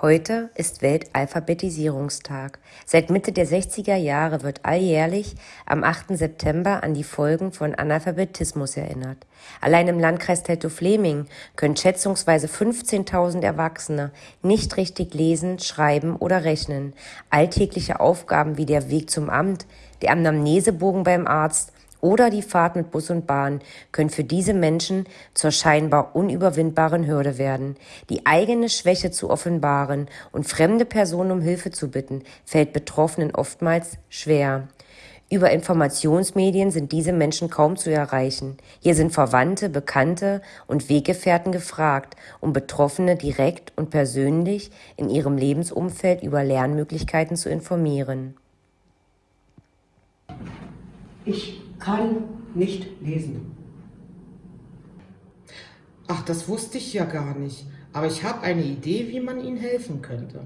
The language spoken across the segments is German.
Heute ist Weltalphabetisierungstag. Seit Mitte der 60er Jahre wird alljährlich am 8. September an die Folgen von Analphabetismus erinnert. Allein im Landkreis Teltow-Fleming können schätzungsweise 15.000 Erwachsene nicht richtig lesen, schreiben oder rechnen. Alltägliche Aufgaben wie der Weg zum Amt, der Anamnesebogen beim Arzt oder die Fahrt mit Bus und Bahn können für diese Menschen zur scheinbar unüberwindbaren Hürde werden. Die eigene Schwäche zu offenbaren und fremde Personen um Hilfe zu bitten, fällt Betroffenen oftmals schwer. Über Informationsmedien sind diese Menschen kaum zu erreichen. Hier sind Verwandte, Bekannte und Weggefährten gefragt, um Betroffene direkt und persönlich in ihrem Lebensumfeld über Lernmöglichkeiten zu informieren. Ich kann nicht lesen. Ach, das wusste ich ja gar nicht. Aber ich habe eine Idee, wie man Ihnen helfen könnte.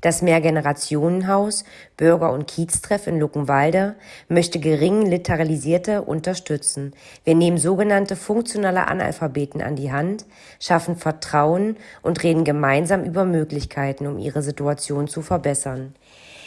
Das Mehrgenerationenhaus Bürger- und Kieztreff in Luckenwalde möchte gering Literalisierte unterstützen. Wir nehmen sogenannte funktionale Analphabeten an die Hand, schaffen Vertrauen und reden gemeinsam über Möglichkeiten, um ihre Situation zu verbessern.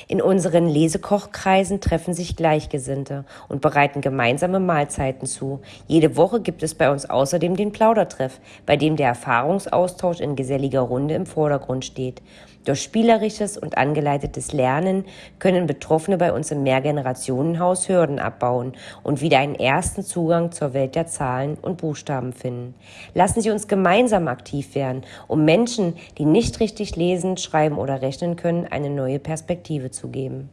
In unseren Lesekochkreisen treffen sich Gleichgesinnte und bereiten gemeinsame Mahlzeiten zu. Jede Woche gibt es bei uns außerdem den Plaudertreff, bei dem der Erfahrungsaustausch in geselliger Runde im Vordergrund steht. Durch spielerisches und angeleitetes Lernen können Betroffene bei uns im Mehrgenerationenhaus Hürden abbauen und wieder einen ersten Zugang zur Welt der Zahlen und Buchstaben finden. Lassen Sie uns gemeinsam aktiv werden, um Menschen, die nicht richtig lesen, schreiben oder rechnen können, eine neue Perspektive zu geben.